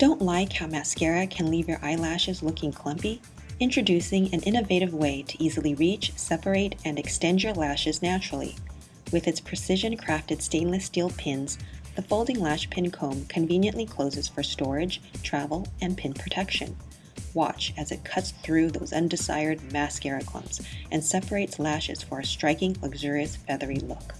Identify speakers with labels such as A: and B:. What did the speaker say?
A: Don't like how mascara can leave your eyelashes looking clumpy? Introducing an innovative way to easily reach, separate, and extend your lashes naturally. With its precision crafted stainless steel pins, the folding lash pin comb conveniently closes for storage, travel, and pin protection. Watch as it cuts through those undesired mascara clumps and separates lashes for a striking, luxurious, feathery look.